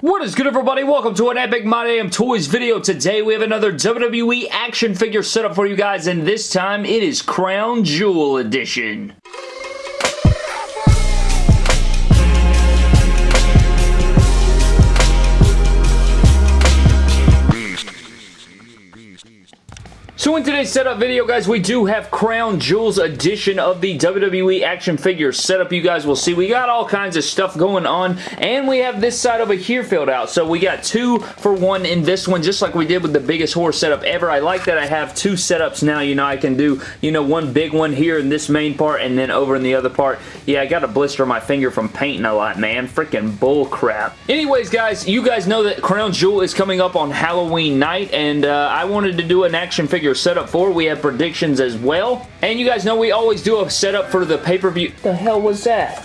What is good everybody? Welcome to an Epic My Damn Toys video. Today we have another WWE action figure setup for you guys and this time it is Crown Jewel Edition. So in today's setup video, guys, we do have Crown Jewels edition of the WWE action figure setup. You guys will see we got all kinds of stuff going on, and we have this side over here filled out. So we got two for one in this one, just like we did with the biggest horse setup ever. I like that I have two setups now. You know, I can do, you know, one big one here in this main part, and then over in the other part. Yeah, I got a blister on my finger from painting a lot, man. Freaking bull crap. Anyways, guys, you guys know that Crown Jewel is coming up on Halloween night, and uh, I wanted to do an action figure figure setup for. We have predictions as well. And you guys know we always do a setup for the pay-per-view. The hell was that?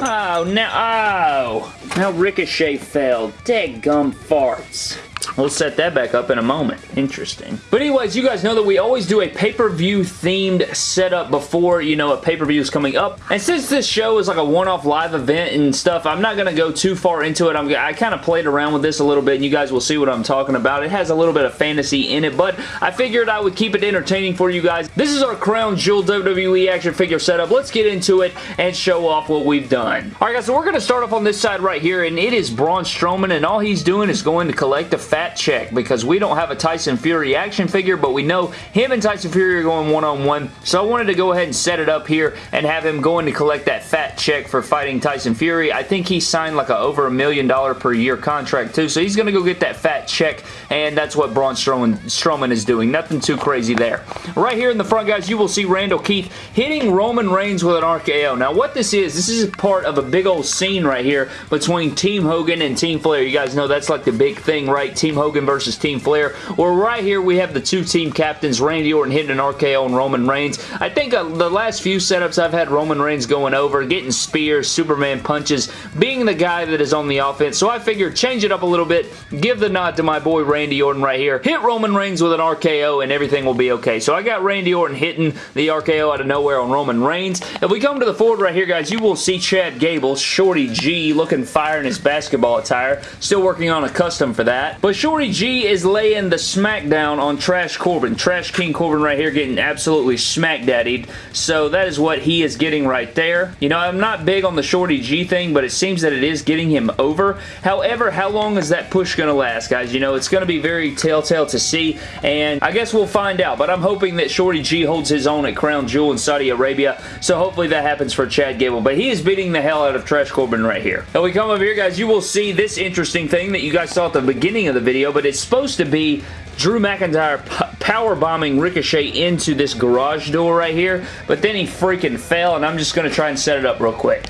Oh, now, oh. Now Ricochet fell. Dead gum farts. We'll set that back up in a moment. Interesting. But anyways, you guys know that we always do a pay-per-view themed setup before, you know, a pay-per-view is coming up. And since this show is like a one-off live event and stuff, I'm not going to go too far into it. I'm, I kind of played around with this a little bit and you guys will see what I'm talking about. It has a little bit of fantasy in it, but I figured I would keep it entertaining for you guys. This is our Crown Jewel WWE action figure setup. Let's get into it and show off what we've done. Alright guys, so we're going to start off on this side right here and it is Braun Strowman and all he's doing is going to collect a fat check because we don't have a Tyson Fury action figure, but we know him and Tyson Fury are going one-on-one. -on -one. So I wanted to go ahead and set it up here and have him going to collect that fat check for fighting Tyson Fury. I think he signed like a over a million dollar per year contract too, so he's going to go get that fat check, and that's what Braun Strowman, Strowman is doing. Nothing too crazy there. Right here in the front, guys, you will see Randall Keith hitting Roman Reigns with an RKO. Now, what this is, this is part of a big old scene right here between Team Hogan and Team Flair. You guys know that's like the big thing, right? Team Hogan versus Team Flair. Well, right here we have the two team captains, Randy Orton hitting an RKO on Roman Reigns. I think uh, the last few setups I've had Roman Reigns going over, getting spears, Superman punches, being the guy that is on the offense. So I figured change it up a little bit, give the nod to my boy Randy Orton right here, hit Roman Reigns with an RKO and everything will be okay. So I got Randy Orton hitting the RKO out of nowhere on Roman Reigns. If we come to the forward right here, guys, you will see Chad Gable, Shorty G, looking fire in his basketball attire. Still working on a custom for that. But Shorty G is laying the smackdown on Trash Corbin. Trash King Corbin right here getting absolutely smack daddied. So that is what he is getting right there. You know, I'm not big on the Shorty G thing, but it seems that it is getting him over. However, how long is that push going to last, guys? You know, it's going to be very telltale to see, and I guess we'll find out, but I'm hoping that Shorty G holds his own at Crown Jewel in Saudi Arabia, so hopefully that happens for Chad Gable, but he is beating the hell out of Trash Corbin right here. And we come over here, guys, you will see this interesting thing that you guys saw at the beginning of the video, but it's supposed to be Drew McIntyre power bombing Ricochet into this garage door right here, but then he freaking fell, and I'm just going to try and set it up real quick.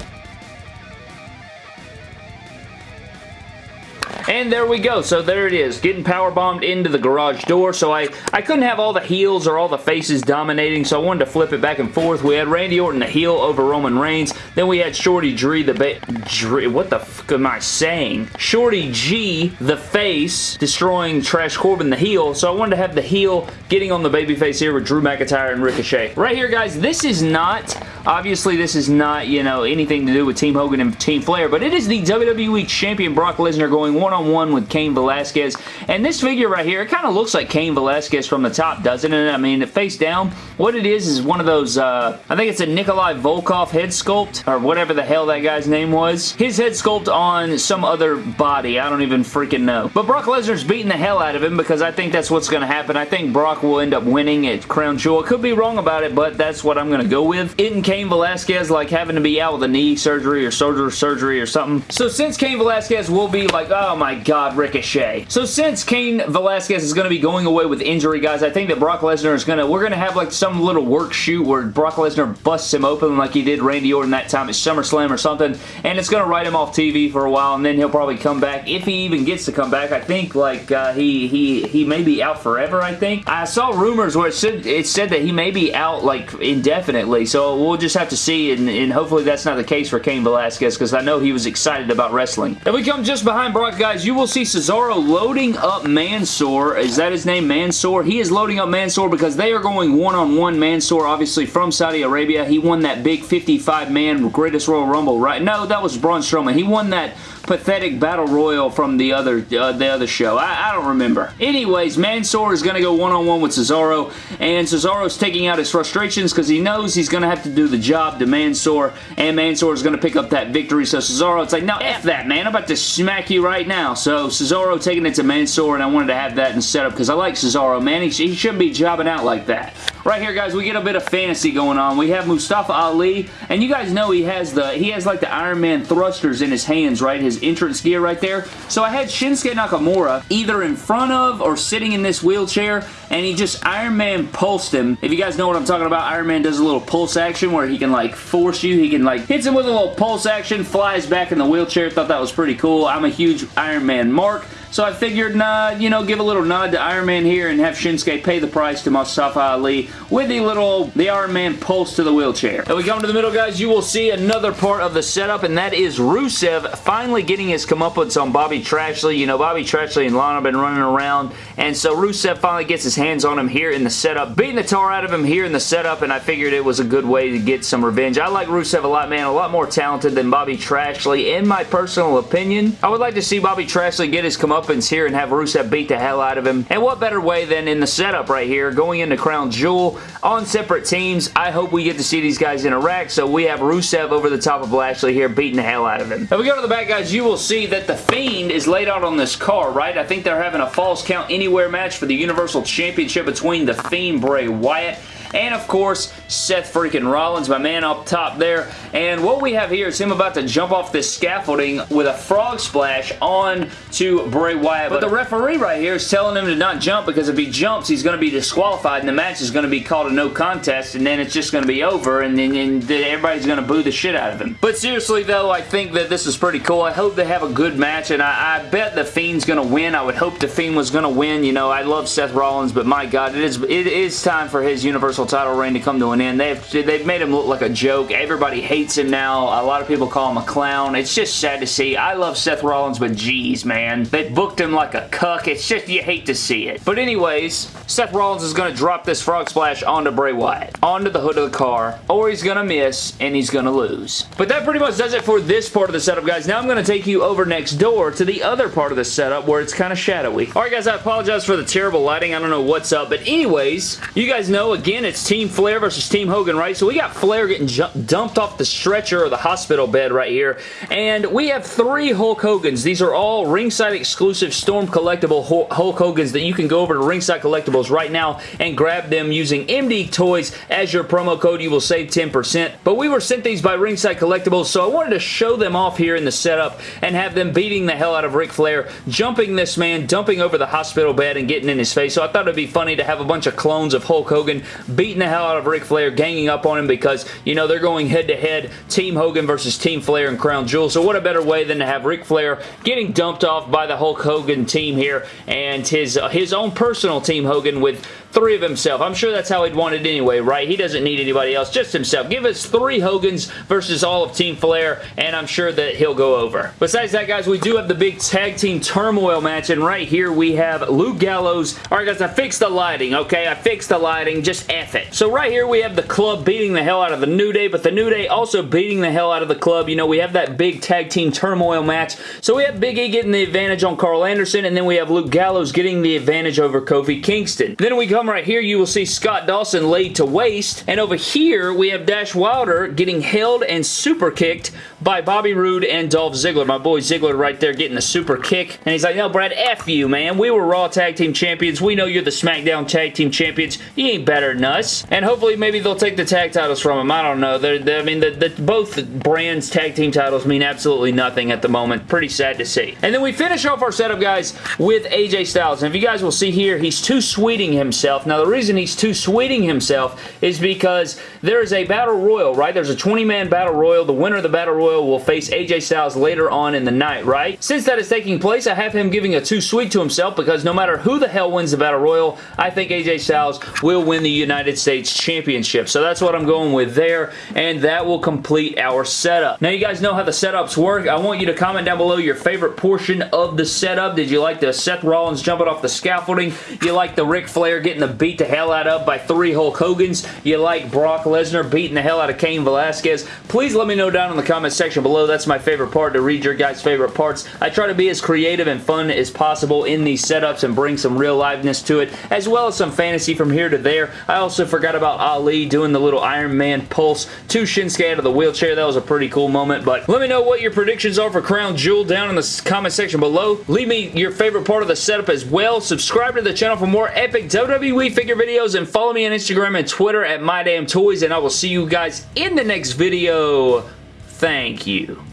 And there we go. So there it is. Getting power bombed into the garage door. So I, I couldn't have all the heels or all the faces dominating. So I wanted to flip it back and forth. We had Randy Orton the heel over Roman Reigns. Then we had Shorty G the ba Dre, what the fuck am I saying? Shorty G the face destroying Trash Corbin the heel. So I wanted to have the heel getting on the babyface here with Drew McIntyre and Ricochet. Right here guys, this is not, obviously this is not, you know, anything to do with Team Hogan and Team Flair, but it is the WWE Champion Brock Lesnar going one-on-one -on -one with Cain Velasquez. And this figure right here, it kind of looks like Cain Velasquez from the top, doesn't it? I mean, face down, what it is is one of those, uh, I think it's a Nikolai Volkov head sculpt, or whatever the hell that guy's name was. His head sculpt on some other body. I don't even freaking know. But Brock Lesnar's beating the hell out of him because I think that's what's going to happen. I think Brock will end up winning at Crown Jewel. Could be wrong about it, but that's what I'm going to go with. Isn't Cain Velasquez like having to be out with a knee surgery or shoulder surgery or something? So since Cain Velasquez will be like, oh my god, Ricochet. So since Cain Velasquez is going to be going away with injury, guys, I think that Brock Lesnar is going to, we're going to have like some little work shoot where Brock Lesnar busts him open like he did Randy Orton that time at SummerSlam or something, and it's going to write him off TV for a while, and then he'll probably come back, if he even gets to come back. I think like uh, he, he, he may be out forever, I think. I saw rumors where it said, it said that he may be out like indefinitely, so we'll just just have to see, and, and hopefully that's not the case for Cain Velasquez, because I know he was excited about wrestling. If we come just behind Brock, guys, you will see Cesaro loading up Mansoor. Is that his name, Mansoor? He is loading up Mansoor because they are going one-on-one -on -one Mansoor, obviously from Saudi Arabia. He won that big 55-man Greatest Royal Rumble, right? No, that was Braun Strowman. He won that pathetic battle royal from the other uh, the other show. I, I, don't remember. Anyways, Mansoor is going to go one-on-one -on -one with Cesaro, and Cesaro's taking out his frustrations because he knows he's going to have to the job to Mansoor, and Mansoor is going to pick up that victory. So Cesaro, it's like, no, F that, man. I'm about to smack you right now. So Cesaro taking it to Mansoor, and I wanted to have that in setup because I like Cesaro, man. He, he shouldn't be jobbing out like that. Right here, guys, we get a bit of fantasy going on. We have Mustafa Ali, and you guys know he has the he has like the Iron Man thrusters in his hands, right? His entrance gear right there. So I had Shinsuke Nakamura either in front of or sitting in this wheelchair, and he just Iron Man pulsed him. If you guys know what I'm talking about, Iron Man does a little pulse action where he can like force you. He can like hits him with a little pulse action, flies back in the wheelchair. Thought that was pretty cool. I'm a huge Iron Man mark. So I figured, you know, give a little nod to Iron Man here and have Shinsuke pay the price to Mustafa Ali with the little, the Iron Man pulse to the wheelchair. And we come to the middle, guys, you will see another part of the setup, and that is Rusev finally getting his comeuppance on Bobby Trashley. You know, Bobby Trashley and Lana have been running around, and so Rusev finally gets his hands on him here in the setup, beating the tar out of him here in the setup, and I figured it was a good way to get some revenge. I like Rusev a lot, man, a lot more talented than Bobby Trashley, in my personal opinion. I would like to see Bobby Trashley get his comeuppance comeuppance here and have Rusev beat the hell out of him. And what better way than in the setup right here, going into Crown Jewel on separate teams. I hope we get to see these guys interact. So we have Rusev over the top of Lashley here beating the hell out of him. If we go to the back, guys, you will see that The Fiend is laid out on this car, right? I think they're having a Falls Count Anywhere match for the Universal Championship between The Fiend, Bray Wyatt, and of course Seth freaking Rollins, my man up top there. And what we have here is him about to jump off this scaffolding with a frog splash on to Bray Wyatt. But the referee right here is telling him to not jump because if he jumps, he's going to be disqualified and the match is going to be called a no contest and then it's just going to be over and then and everybody's going to boo the shit out of him. But seriously though, I think that this is pretty cool. I hope they have a good match and I, I bet The Fiend's going to win. I would hope The Fiend was going to win. You know, I love Seth Rollins, but my God, it is, it is time for his Universal title reign to come to an end. They've, they've made him look like a joke. Everybody hates him now. A lot of people call him a clown. It's just sad to see. I love Seth Rollins, but geez, man. They booked him like a cuck. It's just, you hate to see it. But anyways, Seth Rollins is going to drop this frog splash onto Bray Wyatt. Onto the hood of the car. Or he's going to miss, and he's going to lose. But that pretty much does it for this part of the setup, guys. Now I'm going to take you over next door to the other part of the setup where it's kind of shadowy. Alright, guys, I apologize for the terrible lighting. I don't know what's up. But anyways, you guys know, again, it's Team Flair versus Team Hogan, right? So we got Flair getting dumped off the stretcher or the hospital bed right here. And we have three Hulk Hogans. These are all ringside exclusive Storm collectible Hulk Hogans that you can go over to Ringside Collectibles right now and grab them using MD Toys as your promo code. You will save 10%. But we were sent these by Ringside Collectibles, so I wanted to show them off here in the setup and have them beating the hell out of Ric Flair, jumping this man, dumping over the hospital bed and getting in his face. So I thought it'd be funny to have a bunch of clones of Hulk Hogan beating the hell out of Ric Flair, ganging up on him because, you know, they're going head-to-head -head, Team Hogan versus Team Flair and Crown Jewel. So what a better way than to have Ric Flair getting dumped off by the Hulk Hogan team here and his, uh, his own personal Team Hogan with three of himself. I'm sure that's how he'd want it anyway, right? He doesn't need anybody else, just himself. Give us three Hogans versus all of Team Flair, and I'm sure that he'll go over. Besides that, guys, we do have the big tag team turmoil match, and right here we have Luke Gallows. All right, guys, I fixed the lighting, okay? I fixed the lighting. Just F it. So right here we have the club beating the hell out of the New Day, but the New Day also beating the hell out of the club. You know, we have that big tag team turmoil match. So we have Big E getting the advantage on Karl Anderson, and then we have Luke Gallows getting the advantage over Kofi Kingston. Then we come right here, you will see Scott Dawson laid to waste. And over here, we have Dash Wilder getting held and super kicked by Bobby Roode and Dolph Ziggler. My boy Ziggler right there getting the super kick. And he's like, no, Brad, F you, man. We were Raw Tag Team Champions. We know you're the SmackDown Tag Team Champions. You ain't better than us. And hopefully maybe they'll take the tag titles from him. I don't know. They're, they're, I mean, the, the, both brands tag team titles mean absolutely nothing at the moment. Pretty sad to see. And then we finish off our setup, guys, with AJ Styles. And if you guys will see here, he's too sweeting himself. Now, the reason he's too sweeting himself is because there is a battle royal, right? There's a 20-man battle royal. The winner of the battle royal Will face AJ Styles later on in the night, right? Since that is taking place, I have him giving a too sweet to himself because no matter who the hell wins the Battle Royal, I think AJ Styles will win the United States Championship. So that's what I'm going with there, and that will complete our setup. Now, you guys know how the setups work. I want you to comment down below your favorite portion of the setup. Did you like the Seth Rollins jumping off the scaffolding? You like the Ric Flair getting the beat the hell out of by three Hulk Hogan's? You like Brock Lesnar beating the hell out of Cain Velasquez? Please let me know down in the comment section below. That's my favorite part, to read your guys' favorite parts. I try to be as creative and fun as possible in these setups and bring some real liveness to it, as well as some fantasy from here to there. I also forgot about Ali doing the little Iron Man pulse to Shinsuke out of the wheelchair. That was a pretty cool moment, but let me know what your predictions are for Crown Jewel down in the comment section below. Leave me your favorite part of the setup as well. Subscribe to the channel for more epic WWE figure videos and follow me on Instagram and Twitter at MyDamnToys and I will see you guys in the next video. Thank you.